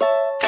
you